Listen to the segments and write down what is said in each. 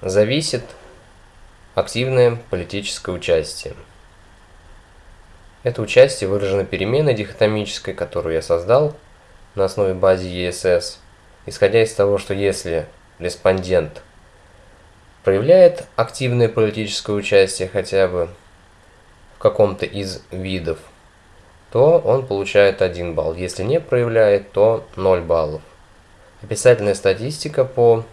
зависит активное политическое участие. Это участие выражено переменной дихотомической, которую я создал на основе базы ESS, исходя из того, что если респондент проявляет активное политическое участие хотя бы в каком-то из видов, то он получает 1 балл. Если не проявляет, то 0 баллов. Описательная статистика по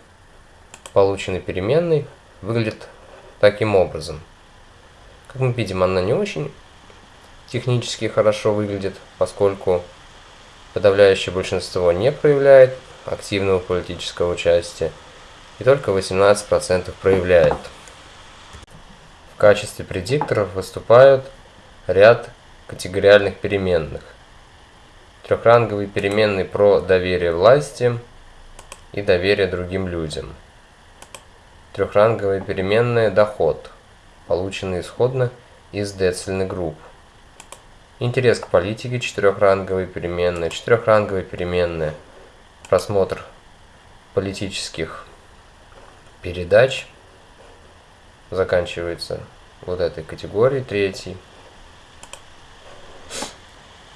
полученной переменной выглядит таким образом. Как мы видим, она не очень технически хорошо выглядит, поскольку подавляющее большинство не проявляет активного политического участия, и только 18% проявляет. В качестве предикторов выступают ряд категориальных переменных. Трехранговые переменные про доверие власти и доверие другим людям. Трехранговая переменная доход, полученный исходно из децельных групп. Интерес к политике, четырехранговые переменные, четырехранговые переменные, просмотр политических передач заканчивается вот этой категорией третьей.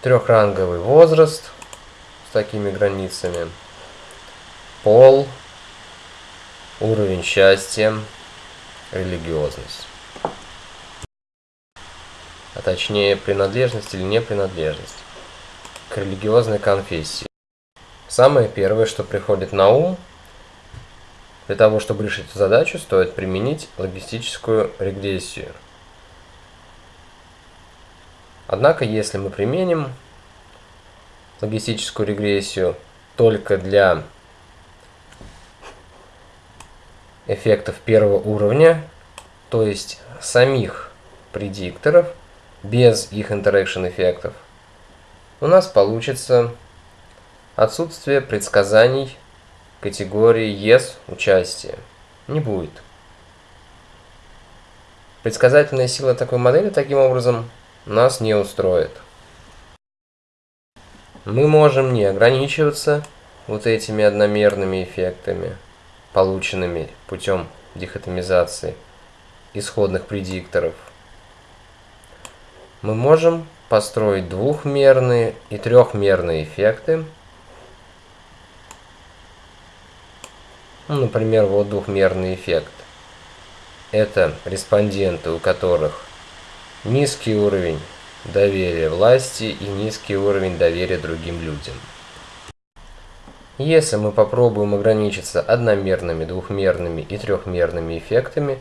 Трехранговый возраст с такими границами, пол, уровень счастья, религиозность а точнее принадлежность или непринадлежность к религиозной конфессии. Самое первое, что приходит на ум, для того, чтобы решить эту задачу, стоит применить логистическую регрессию. Однако, если мы применим логистическую регрессию только для эффектов первого уровня, то есть самих предикторов, без их interaction эффектов, у нас получится отсутствие предсказаний категории yes участия. Не будет. Предсказательная сила такой модели таким образом нас не устроит. Мы можем не ограничиваться вот этими одномерными эффектами, полученными путем дихотомизации исходных предикторов – мы можем построить двухмерные и трехмерные эффекты. Ну, например, вот двухмерный эффект. Это респонденты, у которых низкий уровень доверия власти и низкий уровень доверия другим людям. Если мы попробуем ограничиться одномерными, двухмерными и трехмерными эффектами,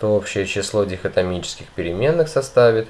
то общее число дихотомических переменных составит